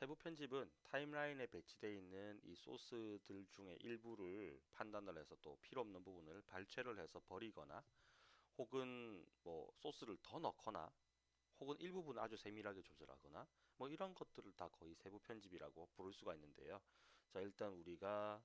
세부 편집은 타임라인에 배치되어 있는 이 소스들 중에 일부를 판단을 해서 또 필요 없는 부분을 발췌를 해서 버리거나 혹은 뭐 소스를 더 넣거나 혹은 일부분 아주 세밀하게 조절하거나 뭐 이런 것들을 다 거의 세부 편집이라고 부를 수가 있는데요. 자, 일단 우리가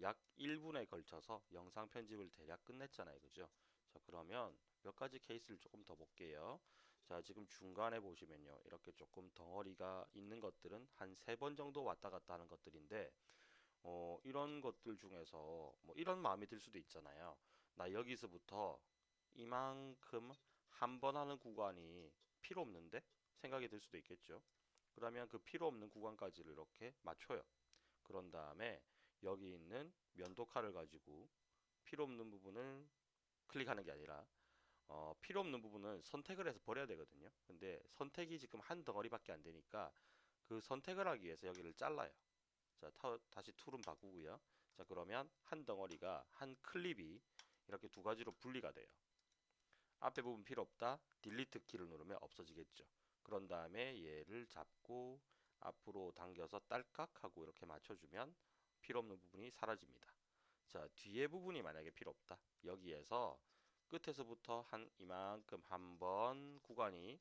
약 1분에 걸쳐서 영상 편집을 대략 끝냈잖아요. 그죠? 자, 그러면 몇 가지 케이스를 조금 더 볼게요. 자, 지금 중간에 보시면요. 이렇게 조금 덩어리가 있는 것들은 한 세 번 정도 왔다 갔다 하는 것들인데, 어, 이런 것들 중에서 뭐 이런 마음이 들 수도 있잖아요. 나 여기서부터 이만큼 한 번 하는 구간이 필요 없는데? 생각이 들 수도 있겠죠. 그러면 그 필요 없는 구간까지를 이렇게 맞춰요. 그런 다음에 여기 있는 면도칼을 가지고 필요 없는 부분을 클릭하는 게 아니라 어, 필요 없는 부분은 선택을 해서 버려야 되거든요. 근데 선택이 지금 한 덩어리밖에 안 되니까 그 선택을 하기 위해서 여기를 잘라요. 자, 타, 다시 툴은 바꾸고요. 자, 그러면 한 덩어리가 한 클립이 이렇게 두 가지로 분리가 돼요. 앞에 부분 필요 없다. delete 키를 누르면 없어지겠죠. 그런 다음에 얘를 잡고 앞으로 당겨서 딸깍 하고 이렇게 맞춰주면 필요 없는 부분이 사라집니다. 자, 뒤에 부분이 만약에 필요 없다. 여기에서 끝에서부터 한 이만큼 한 번 구간이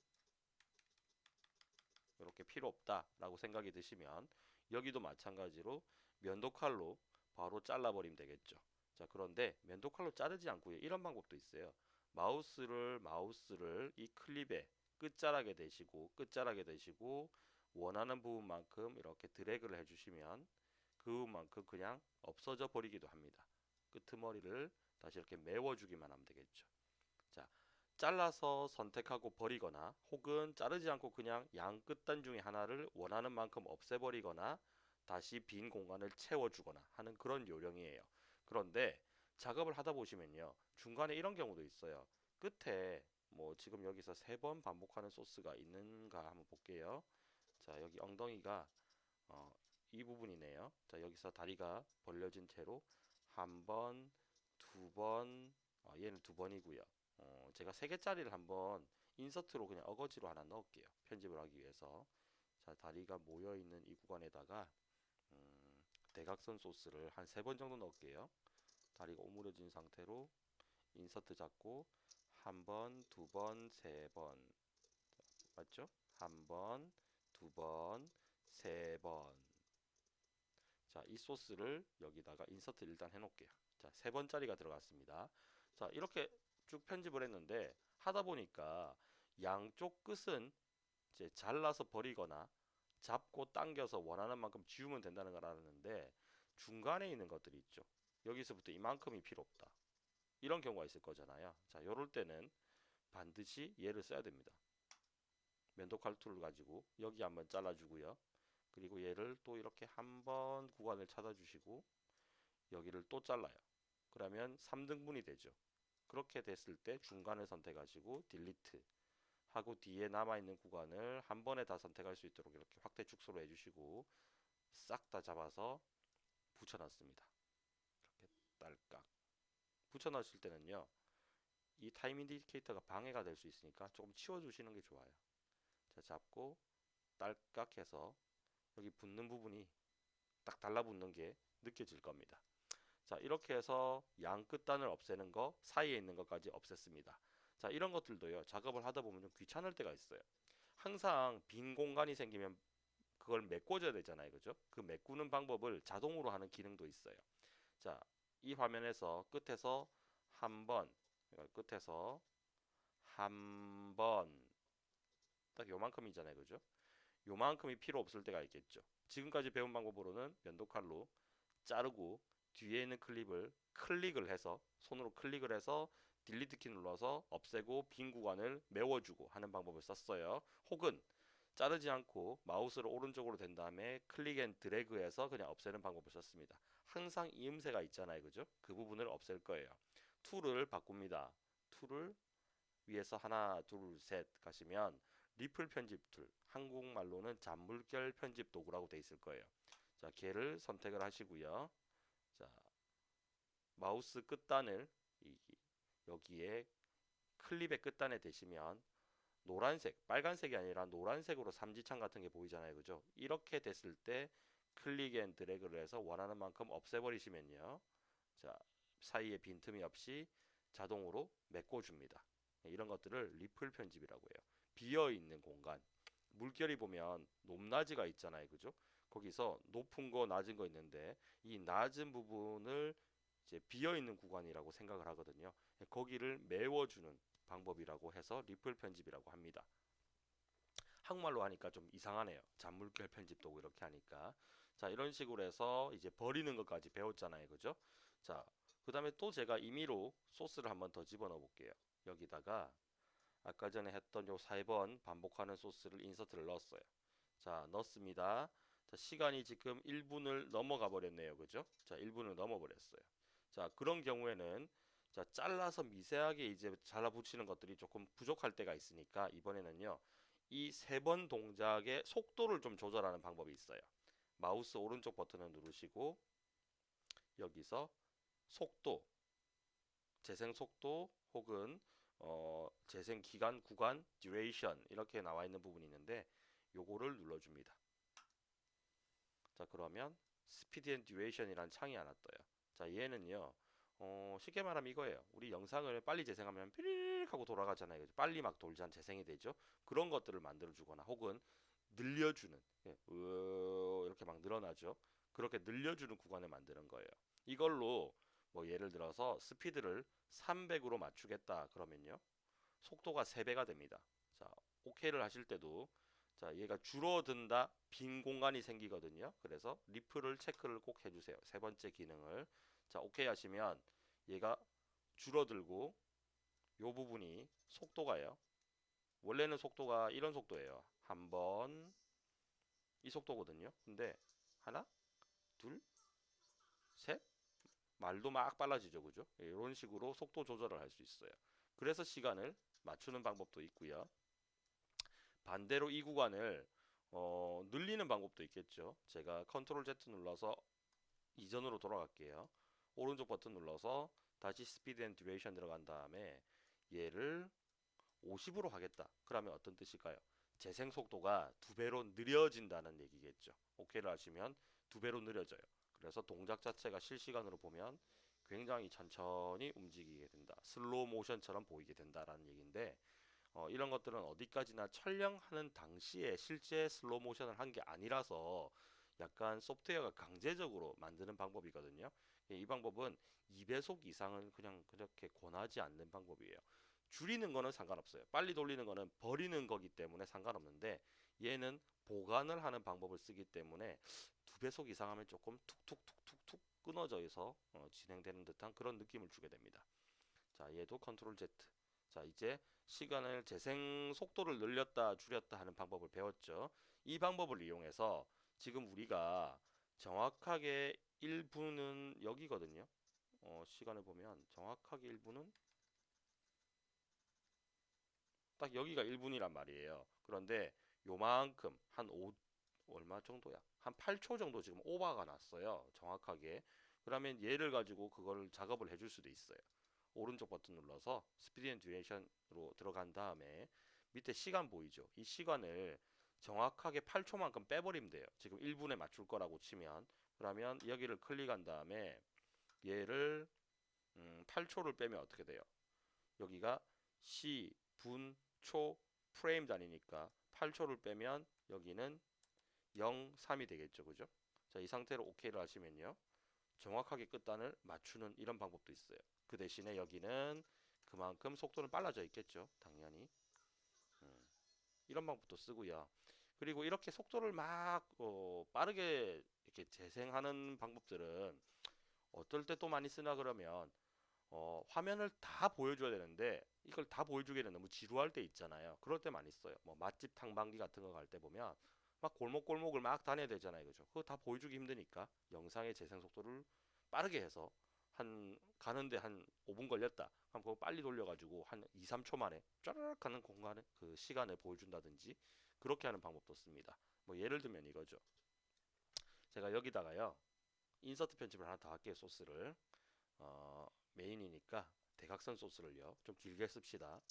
이렇게 필요 없다라고 생각이 드시면 여기도 마찬가지로 면도칼로 바로 잘라버리면 되겠죠. 자, 그런데 면도칼로 자르지 않고요. 이런 방법도 있어요. 마우스를 마우스를 이 클립에 끝자락에 대시고 끝자락에 대시고 원하는 부분만큼 이렇게 드래그를 해주시면 그 부분만큼 그냥 없어져 버리기도 합니다. 끄트머리를 다시 이렇게 메워주기만 하면 되겠죠. 자, 잘라서 선택하고 버리거나 혹은 자르지 않고 그냥 양 끝단 중에 하나를 원하는 만큼 없애버리거나 다시 빈 공간을 채워주거나 하는 그런 요령이에요. 그런데 작업을 하다 보시면요. 중간에 이런 경우도 있어요. 끝에 뭐 지금 여기서 세 번 반복하는 소스가 있는가 한번 볼게요. 자, 여기 엉덩이가 어, 이 부분이네요. 자, 여기서 다리가 벌려진 채로 한 번, 두 번, 어, 얘는 두 번이고요. 어, 제가 세 개짜리를 한번 인서트로 그냥 어거지로 하나 넣을게요. 편집을 하기 위해서. 자, 다리가 모여 있는 이 구간에다가 음, 대각선 소스를 한 세 번 정도 넣을게요. 다리가 오므려진 상태로 인서트 잡고 한 번, 두 번, 세 번. 맞죠? 한 번, 두 번, 세 번. 자, 이 소스를 여기다가 인서트 일단 해놓을게요. 자, 세 번짜리가 들어갔습니다. 자, 이렇게 쭉 편집을 했는데 하다 보니까 양쪽 끝은 이제 잘라서 버리거나 잡고 당겨서 원하는 만큼 지우면 된다는 걸 알았는데 중간에 있는 것들이 있죠. 여기서부터 이만큼이 필요 없다. 이런 경우가 있을 거잖아요. 자, 요럴 때는 반드시 얘를 써야 됩니다. 면도칼 툴을 가지고 여기 한번 잘라주고요. 그리고 얘를 또 이렇게 한 번 구간을 찾아주시고 여기를 또 잘라요. 그러면 3등분이 되죠. 그렇게 됐을 때 중간을 선택하시고 delete 하고 뒤에 남아있는 구간을 한 번에 다 선택할 수 있도록 이렇게 확대 축소로 해주시고 싹 다 잡아서 붙여놨습니다. 이렇게 딸깍 붙여놨을 때는요 이 time indicator가 방해가 될 수 있으니까 조금 치워주시는 게 좋아요. 자 잡고 딸깍 해서 여기 붙는 부분이 딱 달라붙는 게 느껴질 겁니다. 자 이렇게 해서 양 끝단을 없애는 거 사이에 있는 것까지 없앴습니다. 자 이런 것들도요 작업을 하다 보면 좀 귀찮을 때가 있어요. 항상 빈 공간이 생기면 그걸 메꿔줘야 되잖아요. 그죠? 그 메꾸는 방법을 자동으로 하는 기능도 있어요. 자, 이 화면에서 끝에서 한 번, 끝에서 한 번, 딱 요만큼이잖아요. 그죠? 요만큼이 필요 없을 때가 있겠죠. 지금까지 배운 방법으로는 면도칼로 자르고 뒤에 있는 클립을 클릭을 해서 손으로 클릭을 해서 delete 키 눌러서 없애고 빈 구간을 메워주고 하는 방법을 썼어요. 혹은 자르지 않고 마우스를 오른쪽으로 댄 다음에 click and drag해서 그냥 없애는 방법을 썼습니다. 항상 이음새가 있잖아요. 그죠? 그 부분을 없앨 거예요. 툴을 바꿉니다. 툴을 위에서 하나, 둘, 셋 가시면 ripple 편집 툴, 한국말로는 잔물결 편집 도구라고 되어 있을 거예요. 자, 걔를 선택을 하시고요. 자, 마우스 끝단을 이, 여기에 클립의 끝단에 대시면 노란색, 빨간색이 아니라 노란색으로 삼지창 같은 게 보이잖아요. 그죠? 이렇게 됐을 때 click and drag를 해서 원하는 만큼 없애버리시면요. 자, 사이에 빈틈이 없이 자동으로 메꿔줍니다. 네, 이런 것들을 ripple 편집이라고 해요. 비어 있는 공간. 물결이 보면 높낮이가 있잖아요. 그죠? 거기서 높은 거, 낮은 거 있는데 이 낮은 부분을 이제 비어 있는 구간이라고 생각을 하거든요. 네, 거기를 메워주는 방법이라고 해서 리플 편집이라고 합니다. 한국말로 하니까 좀 이상하네요. 잔물결 편집도 이렇게 하니까. 자, 이런 식으로 해서 이제 버리는 것까지 배웠잖아요. 그죠? 자, 그 다음에 또 제가 임의로 소스를 한번 더 집어넣어 볼게요. 여기다가 아까 전에 했던 요 4번 반복하는 소스를 인서트를 넣었어요. 자, 넣습니다. 자, 시간이 지금 1분을 넘어가 버렸네요. 그죠? 자, 1분을 넘어 버렸어요. 자, 그런 경우에는 자, 잘라서 미세하게 이제 잘라 붙이는 것들이 조금 부족할 때가 있으니까 이번에는요. 이 세 번 동작의 속도를 좀 조절하는 방법이 있어요. 마우스 오른쪽 버튼을 누르시고 여기서 속도, 재생 속도 혹은 어, 재생 기간, 구간, duration 이렇게 나와 있는 부분이 있는데 요거를 눌러줍니다. 자 그러면 speed and duration이라는 창이 하나 떠요. 자 얘는요 어, 쉽게 말하면 이거예요. 우리 영상을 빨리 재생하면 삐릭 하고 돌아가잖아요. 빨리 막 돌잔 재생이 되죠. 그런 것들을 만들어 주거나 혹은 늘려주는 예, 으, 이렇게 막 늘어나죠. 그렇게 늘려주는 구간을 만드는 거예요. 이걸로 뭐 예를 들어서 스피드를 300으로 맞추겠다 그러면요. 속도가 3배가 됩니다. 자, OK를 하실 때도 자, 얘가 줄어든다 빈 공간이 생기거든요. 그래서 리플을 체크를 꼭 해주세요. 세 번째 기능을 자, 오케이 하시면 얘가 줄어들고 요 부분이 속도가요. 원래는 속도가 이런 속도예요. 한 번 이 속도거든요. 근데 하나, 둘, 셋 말도 막 빨라지죠. 그죠? 이런 식으로 속도 조절을 할 수 있어요. 그래서 시간을 맞추는 방법도 있고요. 반대로 이 구간을 어, 늘리는 방법도 있겠죠. 제가 Control Z 눌러서 이전으로 돌아갈게요. 오른쪽 버튼 눌러서 다시 Speed and Duration 들어간 다음에 얘를 50으로 하겠다. 그러면 어떤 뜻일까요? 재생 속도가 두 배로 느려진다는 얘기겠죠. 오케이를 하시면 두 배로 느려져요. 그래서 동작 자체가 실시간으로 보면 굉장히 천천히 움직이게 된다. 슬로우 모션처럼 보이게 된다라는 얘기인데 어, 이런 것들은 어디까지나 촬영하는 당시에 실제 슬로우 모션을 한 게 아니라서 약간 소프트웨어가 강제적으로 만드는 방법이거든요. 예, 이 방법은 2배속 이상은 그냥 그렇게 권하지 않는 방법이에요. 줄이는 거는 상관없어요. 빨리 돌리는 거는 버리는 거기 때문에 상관없는데 얘는 보관을 하는 방법을 쓰기 때문에 두 배속 이상 하면 조금 툭툭툭툭툭 끊어져 서 어, 진행되는 듯한 그런 느낌을 주게 됩니다. 자, 얘도 컨트롤 Z. 자, 이제 시간을 재생 속도를 늘렸다 줄였다 하는 방법을 배웠죠. 이 방법을 이용해서 지금 우리가 정확하게 1분은 여기거든요. 어, 시간을 보면 정확하게 1분은 딱 여기가 1분이란 말이에요. 그런데 요만큼 한 5, 얼마 정도야? 한 8초 정도 지금 오버가 났어요. 정확하게. 그러면 얘를 가지고 그걸 작업을 해줄 수도 있어요. 오른쪽 버튼 눌러서 Speed and Duration으로 들어간 다음에 밑에 시간 보이죠? 이 시간을 정확하게 8초만큼 빼버리면 돼요. 지금 1분에 맞출 거라고 치면 그러면 여기를 클릭한 다음에 얘를 음, 8초를 빼면 어떻게 돼요? 여기가 시, 분, 초, 프레임 단위니까 8초를 빼면 여기는 0, 3이 되겠죠. 그죠? 자, 이 상태로 OK를 하시면요. 정확하게 끝단을 맞추는 이런 방법도 있어요. 그 대신에 여기는 그만큼 속도는 빨라져 있겠죠. 당연히. 음, 이런 방법도 쓰고요. 그리고 이렇게 속도를 막 어, 빠르게 이렇게 재생하는 방법들은 어떨 때 또 많이 쓰나 그러면 어, 화면을 다 보여줘야 되는데 이걸 다 보여주기에는 너무 지루할 때 있잖아요. 그럴 때 많이 써요. 뭐 맛집 탕방기 같은 거 갈 때 보면 막 골목골목을 막 다녀야 되잖아요. 그죠? 그거 다 보여주기 힘드니까 영상의 재생 속도를 빠르게 해서 한 가는데 한 5분 걸렸다. 그럼 그거 빨리 돌려가지고 한 2, 3초 만에 쫘르륵 하는 공간을 그 시간을 보여준다든지 그렇게 하는 방법도 씁니다. 뭐 예를 들면 이거죠. 제가 여기다가요 인서트 편집을 하나 더 할게요 소스를 어, 메인이니까 대각선 소스를요. 좀 길게 씁시다.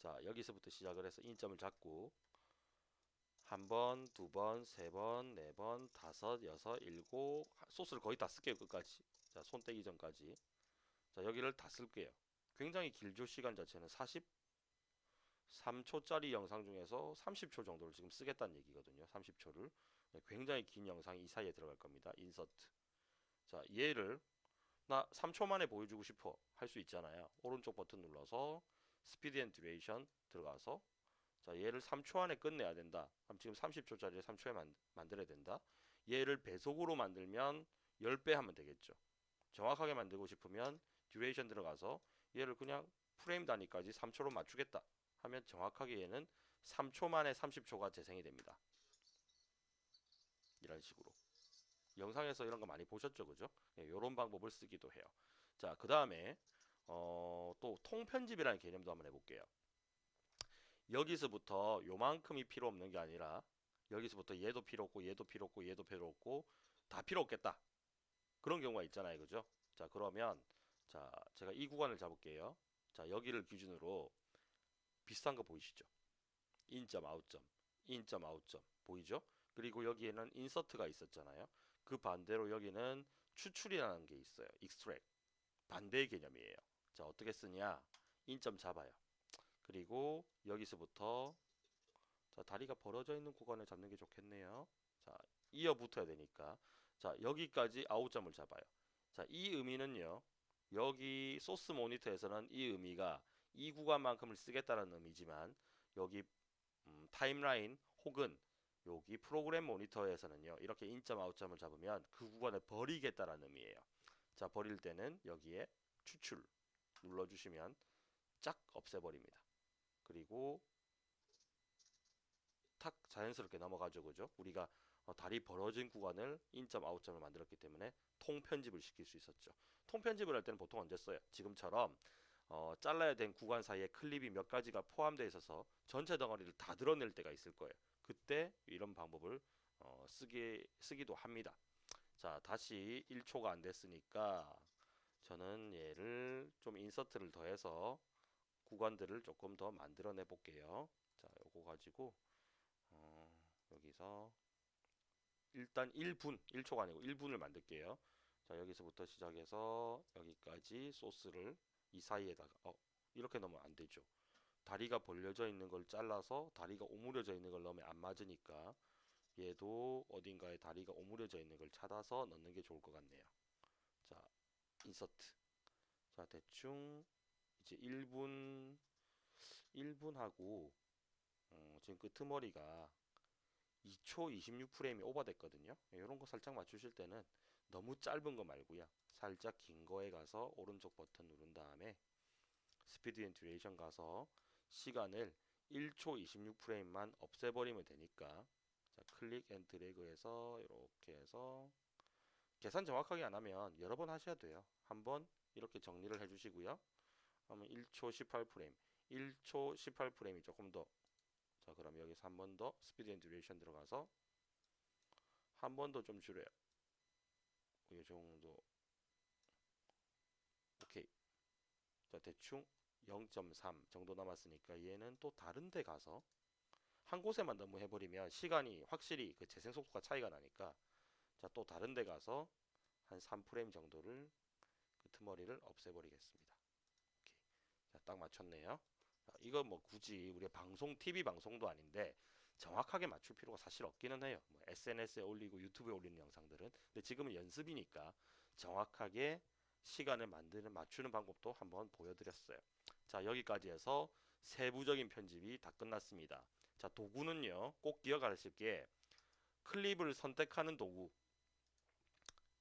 자, 여기서부터 시작을 해서 인점을 잡고 한 번, 두 번, 세 번, 네 번, 다섯, 여섯, 일곱 소스를 거의 다 쓸게요 끝까지. 자, 손 떼기 전까지. 자, 여기를 다 쓸게요. 굉장히 길죠 시간 자체는. 43초짜리 영상 중에서 30초 정도를 지금 쓰겠다는 얘기거든요 30초를. 굉장히 긴 영상이 이 사이에 들어갈 겁니다. 인서트. 자 얘를 나 3초 만에 보여주고 싶어 할 수 있잖아요. 오른쪽 버튼 눌러서 Speed and Duration 들어가서 자 얘를 3초 안에 끝내야 된다. 그럼 지금 30초짜리를 3초에 만, 만들어야 된다. 얘를 배속으로 만들면 10배 하면 되겠죠. 정확하게 만들고 싶으면 Duration 들어가서 얘를 그냥 프레임 단위까지 3초로 맞추겠다 하면 정확하게 얘는 3초 만에 30초가 재생이 됩니다. 이런 식으로 영상에서 이런 거 많이 보셨죠 그죠? 이런 방법을 쓰기도 해요. 자 그 다음에 어, 또 통편집이라는 개념도 한번 해볼게요. 여기서부터 요만큼이 필요 없는 게 아니라 여기서부터 얘도 필요 없고 얘도 필요 없고 얘도 필요 없고 다 필요 없겠다. 그런 경우가 있잖아요 그죠? 자 그러면 자 제가 이 구간을 잡을게요. 자 여기를 기준으로 비슷한 거 보이시죠? 인점 아웃점 인점 아웃점 보이죠? 그리고 여기에는 인서트가 있었잖아요 그 반대로 여기는 추출이라는 게 있어요. extract. 반대의 개념이에요. 자 어떻게 쓰냐? 인점 잡아요. 그리고 여기서부터 자 다리가 벌어져 있는 구간을 잡는 게 좋겠네요. 자 이어 붙어야 되니까. 자 여기까지 아웃점을 잡아요. 자 이 의미는요. 여기 소스 모니터에서는 이 의미가 이 구간만큼을 쓰겠다는 의미지만 여기 음, 타임라인 혹은 여기 프로그램 모니터에서는요 이렇게 인점 아웃점을 잡으면 그 구간을 버리겠다라는 의미예요. 자 버릴 때는 여기에 추출 눌러주시면 쫙 없애버립니다. 그리고 탁 자연스럽게 넘어가죠 그죠? 우리가 어, 다리 벌어진 구간을 인점 아웃점을 만들었기 때문에 통편집을 시킬 수 있었죠. 통편집을 할 때는 보통 언제 써요? 지금처럼 어, 잘라야 된 구간 사이에 클립이 몇 가지가 포함되어 있어서 전체 덩어리를 다 드러낼 때가 있을 거예요. 그때 이런 방법을 어, 쓰기, 쓰기도 합니다. 자 다시 1초가 안 됐으니까 저는 얘를 좀 인서트를 더해서 구간들을 조금 더 만들어내 볼게요. 자 요거 가지고 어, 여기서 일단 1분 1초가 아니고 1분을 만들게요. 자 여기서부터 시작해서 여기까지 소스를 이 사이에다가 어 이렇게 넣으면 안 되죠. 다리가 벌려져 있는 걸 잘라서 다리가 오므려져 있는 걸 넣으면 안 맞으니까 얘도 어딘가에 다리가 오므려져 있는 걸 찾아서 넣는 게 좋을 것 같네요. 자 인서트 자 대충 이제 1분 1분 하고 어, 지금 끄트머리가 2초 26프레임이 오버됐거든요. 이런 거 살짝 맞추실 때는 너무 짧은 거 말고요. 살짝 긴 거에 가서 오른쪽 버튼 누른 다음에 speed and duration 가서 시간을 1초 26프레임만 없애버리면 되니까. 자 click and drag 해서 이렇게 해서 계산 정확하게 안 하면 여러 번 하셔야 돼요. 한번 이렇게 정리를 해 주시고요. 그러면 1초 18프레임. 1초 18프레임이 조금 더. 자 그럼 여기서 한 번 더 speed and duration 들어가서 한 번 더 좀 줄여요 이 정도. 오케이. 자 대충 0.3 정도 남았으니까 얘는 또 다른 데 가서 한 곳에만 너무 해버리면 시간이 확실히 그 재생 속도가 차이가 나니까 자 또 다른 데 가서 한 3프레임 정도를 그 틈머리를 없애버리겠습니다. 오케이. 자 딱 맞췄네요. 자, 이거 뭐 굳이 우리 방송 TV 방송도 아닌데 정확하게 맞출 필요가 사실 없기는 해요. 뭐 SNS에 올리고 유튜브에 올리는 영상들은. 근데 지금은 연습이니까 정확하게 시간을 만드는 맞추는 방법도 한번 보여드렸어요. 자 여기까지 해서 세부적인 편집이 다 끝났습니다. 자 도구는요. 꼭 기억하실 게 클립을 선택하는 도구.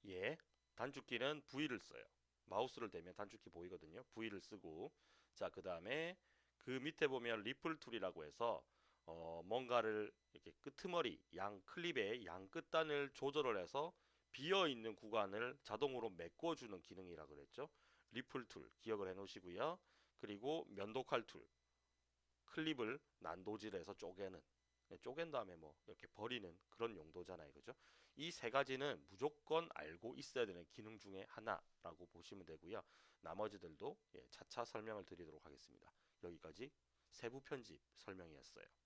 예 단축키는 V를 써요. 마우스를 대면 단축키 보이거든요. V를 쓰고. 자 그 다음에 그 밑에 보면 ripple tool이라고 해서 어 뭔가를 이렇게 끄트머리 양 클립의 양 끝단을 조절을 해서 비어 있는 구간을 자동으로 메꿔 주는 기능이라 그랬죠. ripple tool 기억을 해 놓으시고요. 그리고 면도칼 툴 클립을 난도질해서 쪼개는 네, 쪼갠 다음에 뭐 이렇게 버리는 그런 용도잖아요. 그죠? 이 세 가지는 무조건 알고 있어야 되는 기능 중에 하나라고 보시면 되고요. 나머지들도 예, 차차 설명을 드리도록 하겠습니다. 여기까지 세부 편집 설명이었어요.